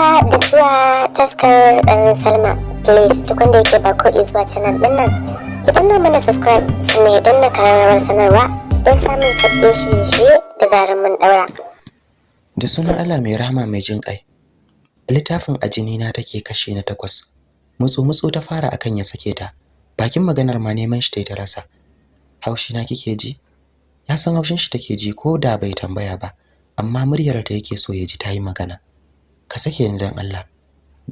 haka da zuwa taskar ɗan salma. Please duk wanda yake ba ko zuwa canal ɗin nan ki danna mana subscribe sannan don na kararrawar sanarwa don samun sabbin shirye-shirye da zarar mun ɗaura. Da sunan Allah mai rahama mai jin ƙai littafin ajini na take kashe na takwas. Mutsu mutsu ta fara akan ya sake ta. Bakin maganar ma neman shi ta rasa. Haushi na kike ji? Ya san haushin shi take ji ko da bai tambaya ba amma muryar ta yake so ya ji tayi magana. ka sake ni dan Allah.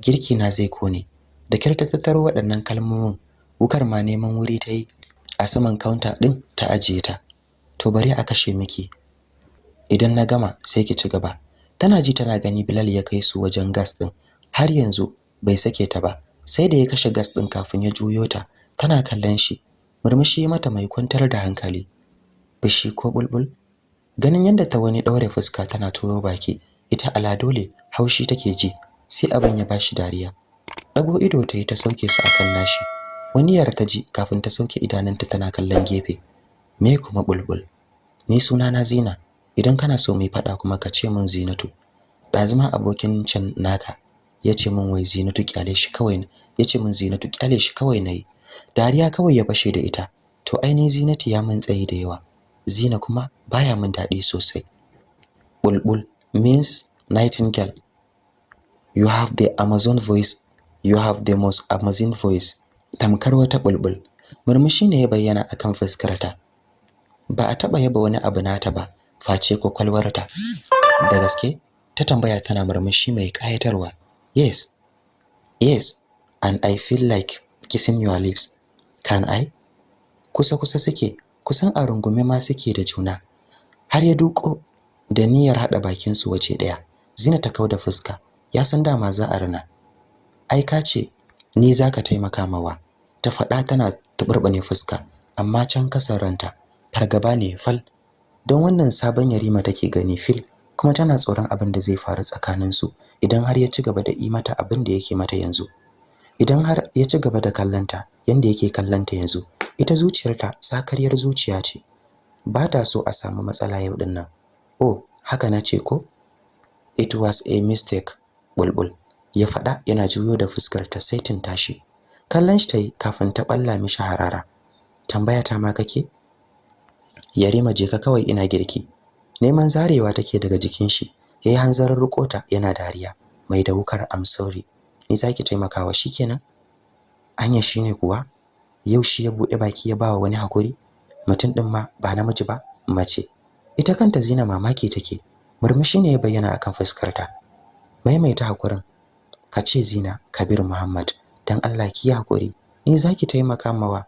Girki na zai ƙone. Da kyar waɗannan kalmomin wukar ma neman wuri ta yi a saman counter din ta ajiye ta. To bari a kashe miki. Idan na gama sai ki ci gaba. Tana ji tana gani Bilal ya kai su wajen gas din har yanzu bai sake ta ba. Sai da ya kashe gas din kafin ya juyo ta tana kallon shi. Murmushi mata mai kwantar da hankali. Bishi ko bulbul? Ganin yadda ta wani daure fuska tana turo baki. Ita ala dole haushi take ji sai abin ya bashi dariya. Dago ido ta yi ta sauke su akan nashi. Wani yar ta ji kafin ta sauke idanunta tana kallon gefe. Me kuma bulbul? Ni suna na Zina. Idan kana so mai fada kuma ka ce min Zinatu. Dazuma abokin can naka ya ce min wai Zinatu ƙyale shi kawai ya ce min Zinatu ƙyale shi kawai na yi dariya kawai ya fashe da ita. To ainihin Zinatu ya min tsayi da yawa. Zina kuma baya min daɗi sosai. Bulbul means nightingale. You have the amazon voice. You have the most amazing voice. Tamkar wata bulbul. Murmushi ne ya bayyana akan fuskarta. Ba a taba yaba wani abu nata ba face kwakwalwarta. Da gaske ta tambaya tana murmushi mai kayatarwa yes. Yes and i feel like kissing your lips. Can i? Kusa kusa suke kusan a rungume ma suke da juna. Har ya duko da niyyar hada bakin su waje ɗaya zina ta kauda fuska. Ya san dama za a rina. Ai ka ce ni zaka taimaka mawa. Ta faɗa tana tuburbane fuska amma can ƙasar ranta fargaba ne fal. Don wannan sabon yarima take gani fil kuma tana tsoron abin da zai faru tsakanin su idan har ya ci gaba da yi mata abin da yake mata yanzu. Idan har ya ci gaba da kallanta yanda yake kallanta yanzu ita zuciyarta sakaryar zuciya ce. Ba ta so a samu matsala yau ɗin nan oh haka na ce ko? It was a mistake. Bulbul. Ya faɗa yana juyo da fuskar ta saitin tashi kallon shi tayi kafin ta balla mishi harara. Tambaya ta ma kake? Yarima je ka kawai ina girki. Neman zarewa take daga jikin shi. Yayi hanzarin rukota yana dariya. Mai da wukar sorry. Ni zaki taimakawa shikenan anya shine kuwa? Yau shi ya buɗe baki ya bawa wani haƙuri mutum din ma ba namiji ba mace. Ita kanta Zina mamaki take. Murmushi ne ya bayyana akan fuskarta. Maimaita hakurin. Kace Zina Kabir Muhammad dan Allah ki haƙuri. Ni zaki taimaka mawa.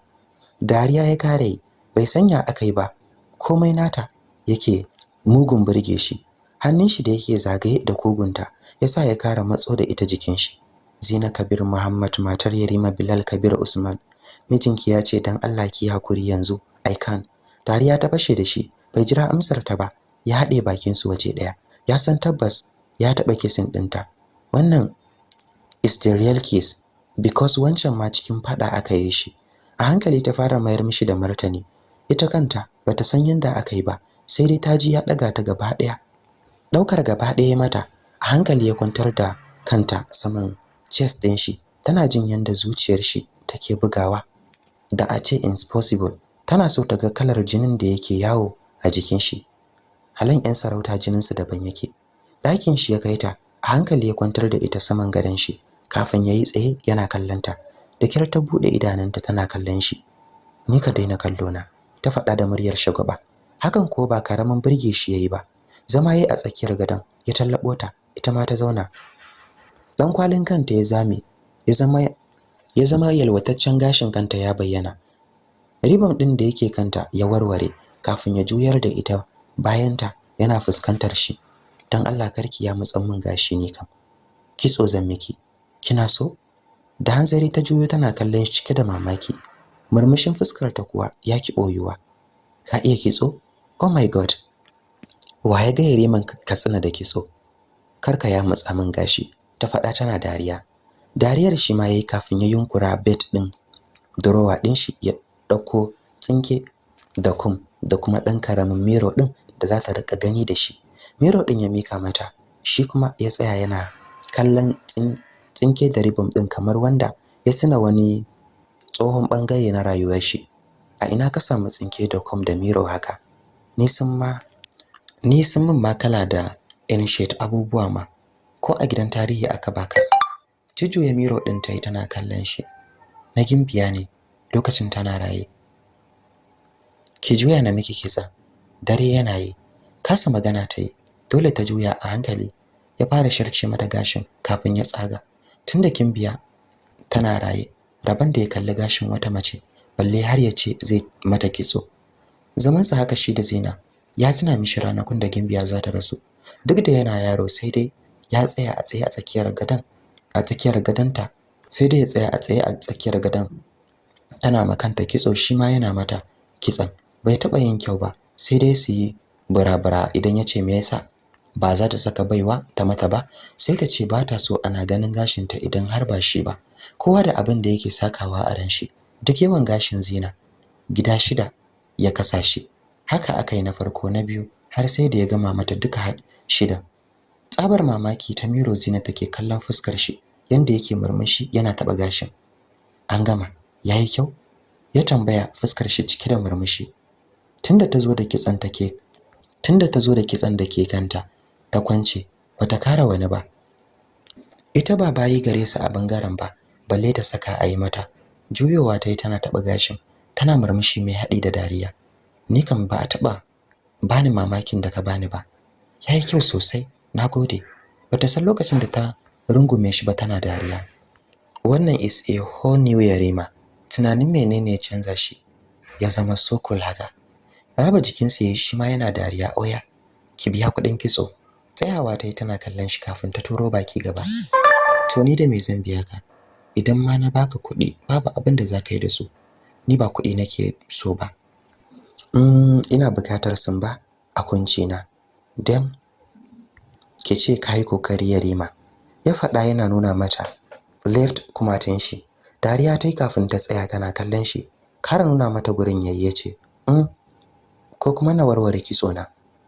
Dariya ya kare bai sanya akai ba. Komai nata yake mugun burge shi. Hannun shi da yake zagaye da kogunta yasa ya kara matso da ita jikin shi. Zina Kabir Muhammad matar Yarima Bilal Kabir Usman mijinki ya ce dan Allah ki haƙuri yanzu. I can dariya ta fashe da shi bai jira amsar ta ba. Ya haɗe bakin su waje ɗaya. Ya san tabbas ya taɓa kisin ɗinta. Wannan is the real kiss because wancan ma cikin fada aka yi shi. A hankali ta fara mayar mishi da martani. Ita kanta bata san yanda aka yi ba sai dai ta ji ya ɗaga ta gaba ɗaya. Ɗaukar gaba ɗaya mata a hankali ya kwantar da kanta saman chest ɗin shi. Tana jin yanda zuciyar shi take bugawa. Da a ce impossible tana so ta ga kalar jinin da yake yawo a jikin shi. Halan yan sarauta jinin su daban yake. Ɗakin shi ya kai ta a hankali ya kwantar da ita saman gadon shi kafin yayi tsaye yana kallanta da kyar ta buɗe idanunta tana kallon shi. Ni ka daina kallo na ta faɗa da muryar shagwaba. Hakan ko ba ƙaramin burge shi yayi ba. Zama yayi a tsakiyar gadon ya tallabo ta ita ma ta zauna. Dan kwalin kanta ya zame ya zama ya zama yalwataccen gashin kanta ya bayyana. Ribam din da yake kanta ya warware kafin ya juyar da ita bayanta yana fuskantar shi. Dan Allah karki ya mutsan min gashi ne kam. Kitso zan miki. Kina so? Da hanzari ta juyo tana kallon shi cike da mamaki. Murmushin fuskar ta kuwa ya ki boyuwa ka iya kitso? Oh my god. Waye ga yariman katsina da kitso? Karka ya mutsa min gashi. Ta faɗa tana dariya. Dariyar shi ma yayi kafin ya yunkura bed din drawer din shi ya ɗauko tsinke da kum da kuma dan ƙaramin mirror din da za ta riƙa gani da shi. Mirror din ya mika mata shi kuma ya tsaya yana kallon tsinke da ribom din kamar wanda ya tuna wani tsohon ɓangare na rayuwar shi. A ina ka samu tsinke da kom da miro haka? Ni sun ma ni sun min makala da ancient abubuwa ma. Ko a gidan tarihi aka baka ya miro din tayi tana kallon shi. Na gimbiya ne lokacin tana raye. Ki juya na miki kitsa. Dare yana yi. Kasa magana tayi dole ta juya a hankali ya fara sharce mata gashin kafin ya tsaga. Tunda kimbiya tana raye. Raban da ya kalli gashin wata mace balle har ya ce zai mata kitso. Zaman sa haka shi da Zina ya tuna mishi ranakun da Gimbiya za ta rasu. Duk da yana yaro sai dai ya tsaya a tsaye a tsakiyar gadan a tsakiyar gadanta sai dai ya tsaya a tsaye a tsakiyar gadan tana makanta kitso shi ma yana mata kitsan bai taba yin kyau ba sai dai su yi burabura idan ya ce me yasa ba za ta saka baiwa ta mata ba sai ta ce ba ta so ana ganin gashinta idan har ba shi ba. Kowa da abin da yake sakawa a ran shi duk yawan gashin Zina gida shida ya kasa shi. Haka akai na farko na biyu har sai da ya gama mata duka shida. Tsabar mamaki ta miro Zina take kallon fuskar shi yanda yake murmushi yana taba gashin. An gama yayi kyau? Ya tambaya fuskar shi cike da murmushi. Tunda ta zo da kitsan take tunda ta zo da kitsan da ke kanta ta kwance bata kara wani ba. Ita ba bayi gare su a ɓangaren ba balle ta saka ayi mata. Juyowa tayi tana taba gashin tana murmushi mai haɗi da dariya. Ni kam ba a taba bani mamakin da ka bani ba. Yayi kyau sosai nagode bata san lokacin da ta rungume shi ba tana dariya. Wannan is a whole new yarima. Tunanin menene ya canza shi? Ya zama so cool haka. Raba jikinsa yayi shi ma yana dariya oya ki biya kuɗin kitso. Tsayawa tayi tana kallon shi kafin ta turo baki gaba. To ni da me zan biya ka? Idan ma na baka kuɗi babu abin da zaka yi da su. Ni ba kuɗi nake so ba. Mm ina buƙatar sun ba a na. Dan ke ce kai ƙoƙari yarima. Ya faɗa yana nuna mata left kumatin shi. Dariya tayi kafin ta tsaya tana kallon shi. Kara nuna mata gurin yayye ce mm ko kuma na warware kitso na?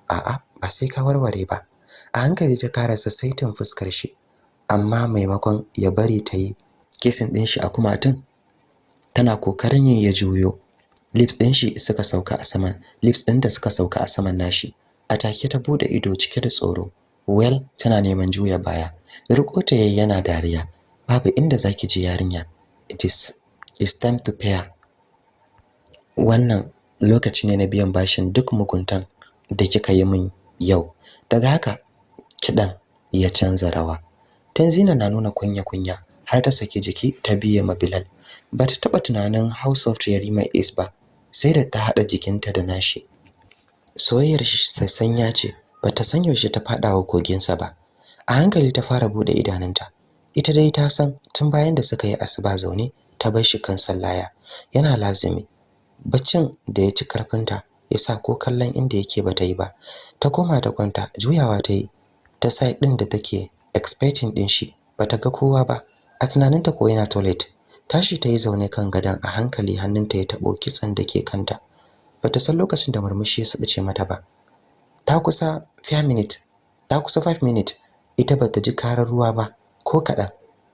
A'a ba sai ka warware ba. A hankali ta karasa saitin fuskar shi amma maimakon ya bari ta yi kisin din shi a kumatun tana ƙoƙarin yin ya juyo. Lips din shi suka sauka a saman lips din da suka sauka a saman nashi. A take ta buɗe ido cike da tsoro. Well tana neman juya baya. Riko ta yayi yana dariya. Babu inda zaki je yarinya. It is it's time to pay wannan lokaci ne na biyan bashin duk muguntan da kika yi min yau. Daga haka kidan ya canza rawa. Tanzina na nuna kunya kunya har ta saki jiki ta biye ma Bilal. Bata taba tunanin House of Yarima is ba sai da ta hada jikinta da nashi. Soyayyar shi sassanya ce bata san yaushe ta fada wa koginsa ba. A hankali ta fara buɗe idanunta. Ita dai ta san tun bayan da suka yi asuba zaune ta bar shi kan sallaya. Yana lazimi. Baccin da ya ci karfinta yasa ko kallon inda yake bata yi ba. Ta koma ta kwanta juyawa ta yi. Ta side din da take expecting din shi bata ga kowa ba. A tunaninta ko yana toilet. Tashi ta yi zaune kan gadon a hankali hannunta ya tabo kitsan da ke kanta. Bata san lokacin da murmushi ya subuce mata ba. Ta kusa 5 minute ta kusa 5 minute. Ita bata ji karar ruwa ba ko kadan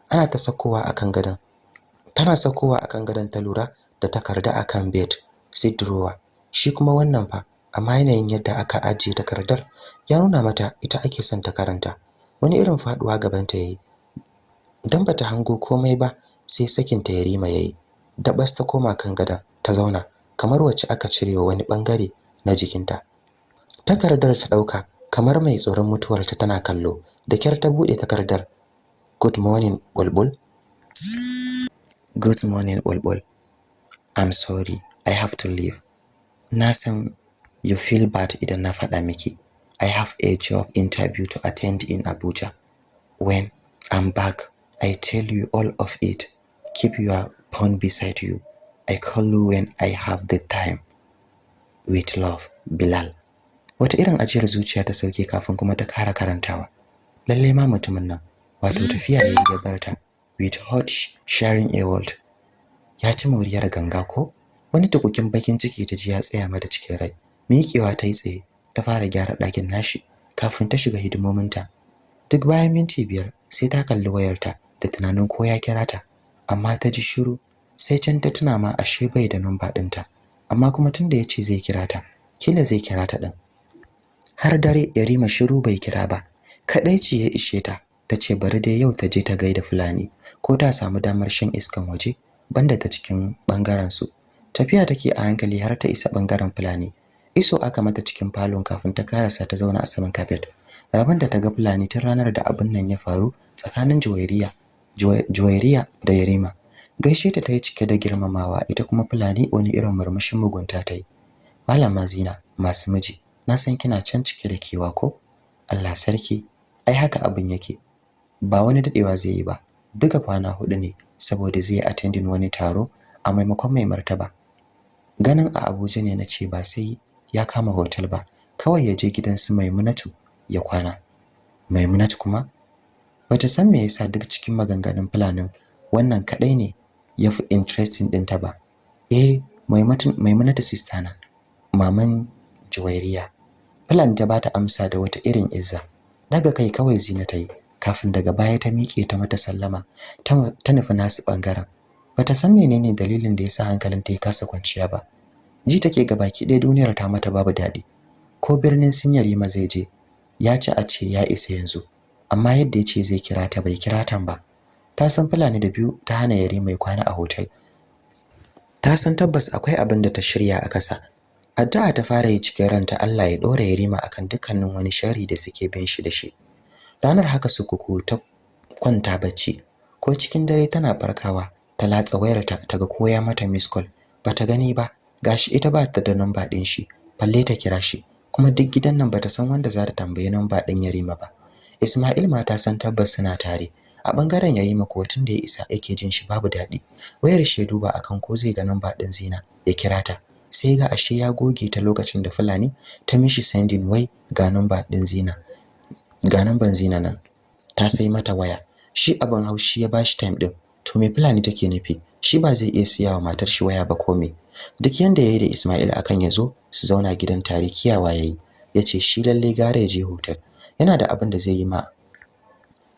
ana ta sakowa akan gadon. Tana sakowa akan gadon ta lura da takarda akan bed sai drawer. Shi kuma wannan fa amma yanayin yadda aka ajiye takardar ya nuna mata ita ake son ta karanta. Wani irin faɗuwa gaban ta yayi dan bata hango komai ba sai sakin ta yarima yayi. Dabas ta koma kan gadon ta zauna kamar wacce aka cirewa wani ɓangare na jikinta. Takardar ta ɗauka kamar mai tsoron mutuwar ta tana kallo. Da kyar ta buɗe takardar. Good morning bulbul. Good morning bulbul. I'm sorry i have to leave. Na san you feel bad idan na faɗa miki. I have a job interview to attend in abuja. When i'm back i tell you all of it. Keep your phone beside you. I call you when i have the time. With love bilal. Wata irin ajiyar zuciya ta sauke kafin kuma ta kara karantawa. Lalle ma mutumin nan wato tafiya yayi ya barta with hot sharing a world ya ci moriyar ganga ko? Wani tukukin bakin ciki ta ji ya tsaya mata cikin rai. Miƙewa ta yi tsaye ta fara gyara ɗakin nashi kafin ta shiga hidimominta. Duk bayan minti biyar sai ta kalli wayarta da tunanin ko ya kira ta amma ta ji shiru sai can ta tuna ma ashe bai da namba ɗinta amma kuma tunda ya ce zai kira ta kila zai kira ta ɗin. Har dare yarima shiru bai kira ba kadai ce ya ishe ta tace bari dai yau ta je ta gaida fulani ko ta samu damar shan iskan waje banda ta cikin ɓangaren su tafiya take a hankali har ta isa ɓangaren fulani iso aka mata cikin falon kafin ta karasa ta zauna a saman carpet rabon da ta ga fulani tun ranar da abin nan ya faru tsakanin Juwairiya Juwairiya da Yarima. Gaishe ta tayi cike da girmamawa ita kuma fulani wani irin murmushin mugunta tayi. Malama Zina masu miji na san kina can cike da kewa ko? Allah sarki ai haka abin yake. Ba wani dadewa zai yi ba. Duka kwana huɗu ne saboda zai attending wani taro a maimakon mai martaba. Ganin a Abuja ne nace ba sai ya kama hotel ba. Kawai ya je gidan su Maimunatu ya kwana. Maimunatu kuma bata san me yasa duk cikin maganganun fulanin wannan kadai ne yafi interesting ɗinta ba. Eh Maimunatu sister na maman Juwairiya. Fulani ta bata amsa da wata irin izza. Daga kai kawai Zina ta yi kafin daga baya ta miƙe ta mata sallama ta nufi nasu ɓangaren bata san menene dalilin da yasa hankalin ta ya kasa kwanciya ba. Ji take ga baki ɗaya duniyar ta mata babu daɗi. Ko birnin Sinyari ma zai je ya ci a ce ya isa yanzu. Amma yadda ya ce zai kira ta bai kira tan ba. Ta san Fulani da biyu ta hana yare mai kwana a hotel. Ta san tabbas akwai abin da ta shirya a kasa addu'a ta fara yi cikin ranta Allah ya dora Yarima akan dukkanin wani shari da suke bin shi da shi. Ranar haka su kuku ta kwanta bacci ko cikin dare tana farkawa ta latsa wayarta ta ga koya mata miss call bata gani ba. Gashi ita ba ta da number din shi balle ta kira shi. Kuma duk gidan nan bata san wanda za ta tambaye number din Yarima ba. Ismail ma ta san tabbas suna tare. A ɓangaren Yarima ko tun da ya isa yake jin shi babu daɗi wayar shi duba akan ko zai ga number din Zina ya kira ta. Sai ga ashe ya goge ta lokacin da Fulani ta mishi sending wai ga number din Zina ga number Zina nan. Ta sai mata waya. Shi abin haushi ya bashi time din to me Fulani take nufi? Shi ba zai iya siya wa matar shi waya ba ko me? Duk yanda yayi da Ismail akan ya zo su zauna gidan tare kiyawa yayi ya ce shi lalle gare je hotel. Yana da abin da zai yi ma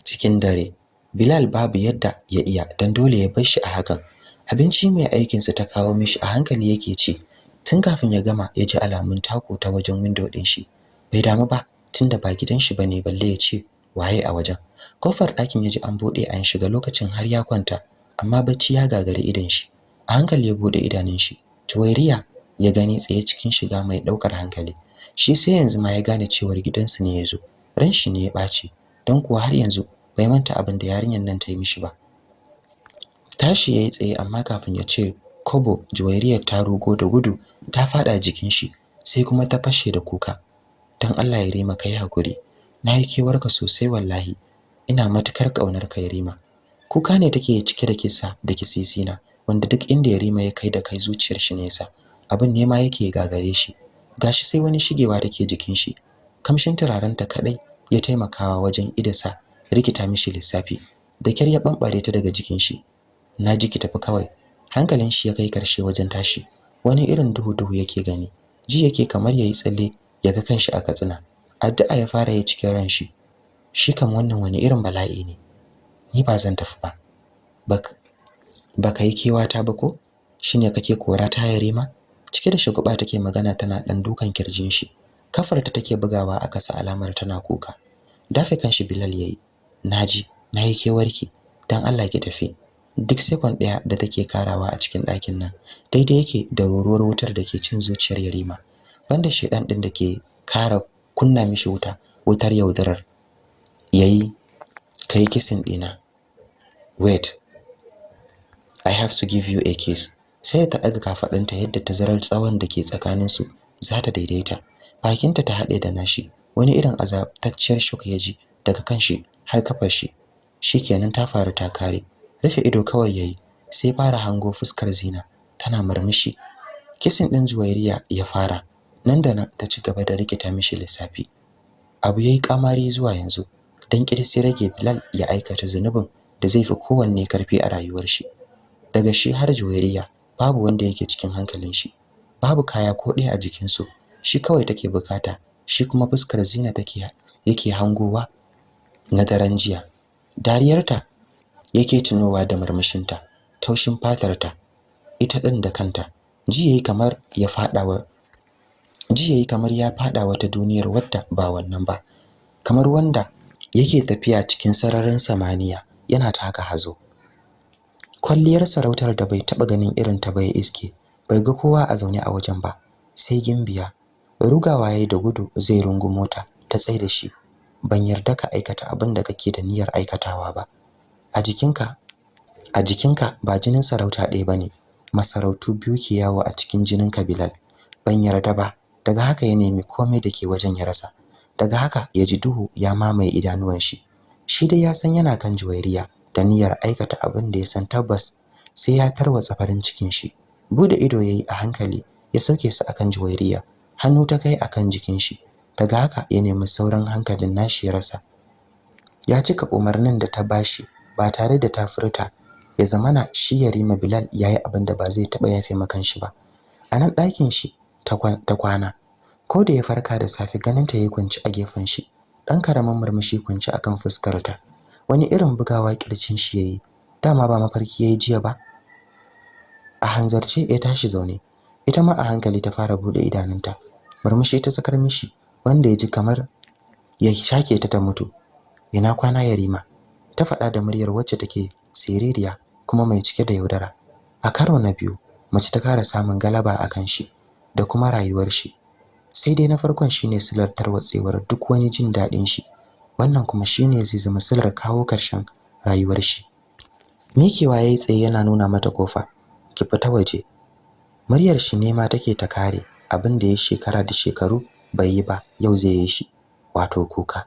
cikin dare. Bilal babu yadda ya iya dan dole ya bar shi a hakan. Abinci mai aikin sa ta kawo mishi a hankali yake ci. Tun kafin ya gama ya ji alamun tako ta wajen window din shi. Bai damu ba tunda ba gidan shi ba ne balle ya ce waye a wajen? Kofar ɗakin ya ji an buɗe an shiga lokacin har ya kwanta amma bacci ya gagari idan shi. A hankali ya buɗe idanun shi. Tuwairiya ya gani tsaye cikin shiga mai ɗaukar hankali. Shi sai yanzu ma ya gane cewar gidansu ne ya zo. Ran shi ne ya ɓaci don kuwa har yanzu bai manta abin da yarinyar nan ta yi mishi ba. Tashi yayi tsaye amma kafin ya ce kobo juwairiyar ta rugo da gudu ta fada jikin shi sai kuma ta fashe da kuka. Dan Allah ya rima kai haƙuri na yi kewarka sosai wallahi. Ina matuƙar ƙaunar ka Yarima. Kuka ne take cike da kisa da kisisina. Wanda duk inda Yarima ya kai da kai zuciyar shi nesa abin ne ma yake gagare shi. Gashi sai wani shigewa take jikin shi kamshin turaren ta kadai ya taimakawa wajen idasa rikita mishi lissafi. Da kyar ya bambare ta daga jikin shi. Na ji ki tafi kawai. Hankalin shi ya kai ƙarshe wajen tashi. Wani irin duhu duhu yake gani. Ji yake kamar yayi tsalle ya ga kanshi a katsina. Addu'a ya fara yi cikin ran shi. Shi kam wannan wani irin bala'i ne. Ni ba zan tafi ba. Baka yi kewata ba ko? Shine kake kora ta yare ma cike da shugaba take magana tana dan dukan ƙirjin shi. Kafarta take bugawa a kasa alamar tana kuka. Dafe kanshi Bilal yayi na ji na yi kewarki dan Allah ki tafi. Duk sekon ɗaya da take karawa a cikin ɗakin nan daidai yake da roruwar wutar da ke cin zuciyar Yarima. Banda shedan din da ke kara kunna mishi wuta wutar yaudarar yayi kai kisin dina wait. I have to give you a kiss. Sai ta daga kafadinta yadda tazarar tsawon da ke tsakanin su za ta daidaita. Bakinta ta hade da nashi. Wani irin azabtacciyar shock ya ji daga kanshi har kafar shi. Shikenan ta faru ta kare. Rufe ido kawai yayi sai fara hango fuskar Zina. Tana murmushi. Kisin din Juwairiya ya fara. Nan da nan ta ci gaba da rikita mishi lissafi. Abu yayi kamari zuwa yanzu. Dan kirsi rage Bilal ya aikata zunubin da zai fi kowanne ƙarfi a rayuwar shi. Daga shi har Juwairiya babu wanda yake cikin hankalin shi. Babu kaya ko ɗaya a jikin su shi kawai take buƙata. Shi kuma fuskar Zina take yake hangowa na daren jiya. Dariyarta yake tunowa da murmushinta taushin fatarta ita din da kanta. Ji yayi kamar ya fada wa ji yayi kamar ya fada wata duniyar wadda ba wannan ba. Kamar wanda yake tafiya cikin sararin samaniya yana taka hazo. Kwalliyar sarautar da bai taba ganin irin ta ba ya iske bai ga kowa a zaune a wajen ba sai gimbiya. Rugawa yayi da gudu zai rungu mota ta tsaye da shi. Ban yarda ka aikata abin da kake da niyyar aikatawa ba. A jikinka a jikinka ba jinin sarauta ɗaya ba ne masarautu biyu ke yawo a cikin jinin Bilal. ban yarda ba. Daga haka ya nemi komai da ke wajen ya rasa. Daga haka ya ji duhu ya mamaye idanuwan shi. Shi dai ya san yana kan juwairiya. Da niyyar aikata abin da ya san tabbas sai ya tarwatsa farin cikin shi. Bude ido yayi a hankali ya sauke su akan juwairiya hannu ta kai akan jikin shi. Daga haka ya nemi sauran hankalin nashi ya rasa. Ya cika umarnin da ta bashi ba tare da ta furta. Ya zamana shi Yarima Bilal yayi abin da ba zai taba yafe makan shi ba. A nan ɗakin shi ta kwana. Ko da ya farka da safe ganin ta yayi kunci a gefen shi. Dan karaman murmushi kunci akan fuskar ta wani irin bugawa kircin shi yayi. Dama ba mafarki yayi jiya ba. A hanzarce ya tashi zaune. Ita ma a hankali ta fara buɗe idanunta. Murmushi ta tsakar mishi wanda ya ji kamar ya shake ta ta mutu. Ina kwana yarima? Ta faɗa da muryar wacce take siririya kuma mai cike da yaudara. A karo na biyu mace ta kara samun galaba akan shi da kuma rayuwar shi. Sai dai na farkon shine silar tarwatsewar duk wani jin daɗin shi. Wannan kuma shine zai zama silar kawo ƙarshen rayuwar shi. Mikewa yayi tsaye yana nuna mata ƙofa ki fita waje. Muryar shi ne ma take ta kare abin da ya shekara da shekaru bai yi ba yau zai yi shi wato kuka.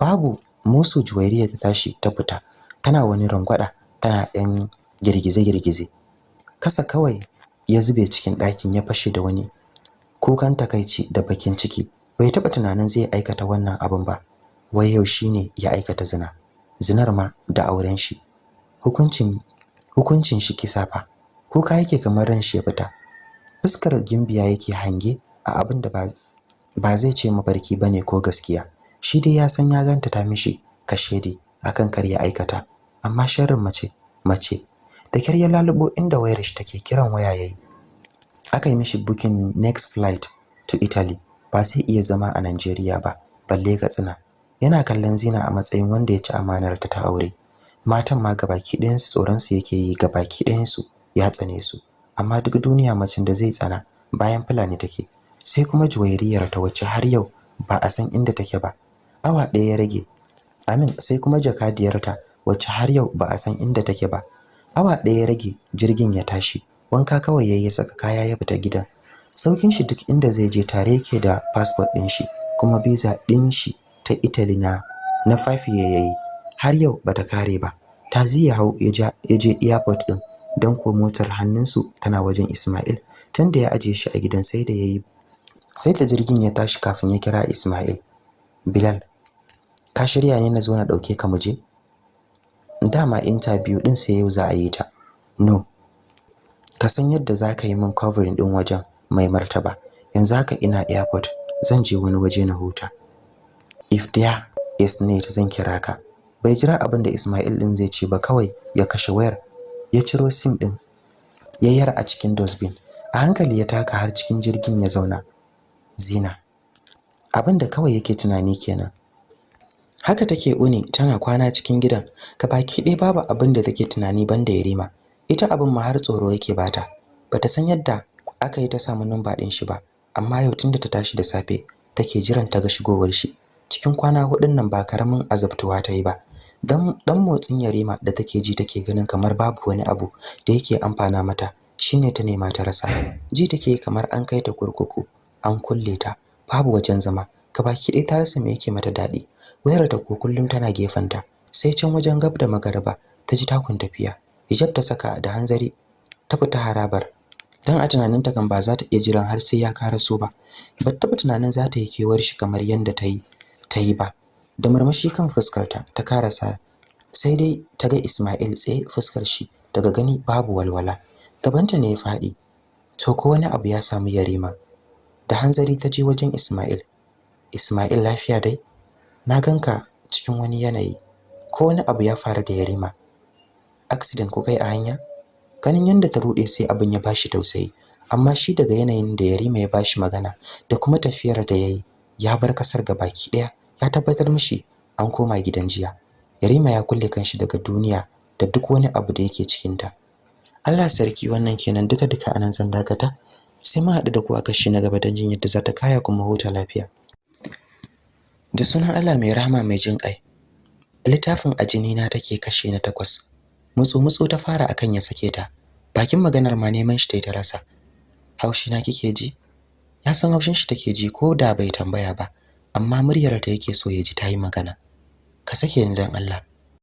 Babu musu juwairiya ta tashi ta fita tana wani rangwada tana ɗan girgize-girgize. Kasa kawai ya zube cikin ɗakin ya fashe da wani kukan takaici da bakin ciki. Bai taɓa tunanin zai aikata wannan abin ba. Wai yau shine ya aikata zina. Zinar ma da auren shi. Hukuncin hukuncin shi kisa fa. Kuka yake kamar ran shi ya fita. Fuskar gimbiya yake hange a abin da ba zai ce mafarki ba ne ko gaskiya. Shi dai ya san ya ganta ta mishi kashedi akan kar ya aikata. Amma sharrin mace mace. Da kyar ya lalubo inda wayar shi take kiran waya yayi aka yi mishi booking next flight to Italy. Ba sai iya zama a Najeriya ba balle Katsina yana kallon Zina a matsayin wanda ya ci amanar ta aure. Matan ma gabaki ɗayan su tsoron su yake yi gabaki ɗayan su ya tsane su. Amma duk duniya macen da zai tsana bayan fulani take. Sai kuma juwairiyar ta wacce har yau ba a san inda take ba. Awa ɗaya ya rage. Amin sai kuma jakadiyarta wacce har yau ba a san inda take ba. Awa ɗaya ya rage jirgin ya tashi. Wanka kawai yayi ya saka kaya ya fita gidan. Saukin shi duk inda zai je tare yake da passport ɗin shi kuma visa ɗin shi ta Italy na na 5 yayi. Har yau bata kare ba. Tazi ya hau ya je airport ɗin don ko motar hannunsu tana wajen Ismail. Tunda ya aje shi a gidan sai da yayi sai da jirgin ya tashi kafin ya kira Ismail. Bilal ka shirya ne na zo na ɗauke ka muje dama interview din sai yau za a yi ta. No. Ka san yadda za ka yi min covering din wajen mai martaba. Yanzu haka ina airport. Zan je wani waje na huta. If there is need zan kira ka. Bai jira abin da Ismail din zai ce ba kawai ya kashe wayar ya ciro sim din yayyar a cikin dustbin. A hankali ya taka har cikin jirgin ya zauna. Zina. Abin da kawai yake tunani kenan. Haka take uni tana kwana cikin gidan. Baki ɗaya babu abin da take tunani banda Yarima. Ita abin ma har tsoro yake bata bata san yadda aka yi ta samu numba ɗin shi ba amma yau tunda ta tashi da safe take jiran ta ga shigowar shi. Cikin kwana hudun nan ba ƙaramin azabtuwa ta yi ba. Dan dan motsin Yarima da take ji take ganin kamar babu wani abu da yake amfana mata shine ta nema ta rasa. Ji take kamar an kai ta kurkuku an kulle ta babu wajen zama. Gabaki ɗaya ta rasa me yake mata daɗi. Wayar ta ko kullum tana gefanta sai can wajen gab da magaraba ta ji takun tafiya. Hijab ta saka da hanzari ta fita harabar. Dan a tunaninta kan ba za ta iya jiran har sai ya karaso ba. Ba ta tunanin za ta yi kewar shi kamar yanda ta yi. Ta yi ba. Da murmushi kan fuskarta ta karasa sai dai ta ga Ismail tsaye fuskar shi daga gani babu walwala. Gabanta ne ya faɗi to ko wani abu ya samu Yarima. Da hanzari ta je wajen Ismail. Ismail lafiya dai? Na ganka cikin wani yanayi. Ko wani abu ya faru da Yarima? Accident ko kai a hanya? Ganin yanda ta rude sai abin ya bashi tausayi. Amma shi daga yanayin da Yarima ya bashi magana da kuma tafiyar da yayi ya bar ƙasar baki ɗaya ya tabbatar mishi an koma gidan jiya. Yarima ya kulle kanshi daga duniya da duk wani abu da yake cikin ta Allah sarki wannan kenan duka duka a nan zan dakata. Sai mu haɗu da ku a kashi na gaba don jin yadda za ta kaya kuma huta lafiya. Da sunan Allah mai rahama mai jin ƙai. Littafin ajini na take kashi na takwas. Mutsu mutsu ta fara akan ya sake ta. Bakin maganar ma neman shi ta rasa. Haushi na kike ji? Ya san haushin shi take ji ko da bai tambaya ba. Amma muryar ta yake so ya ji ta yi magana. Ka sake ni dan Allah.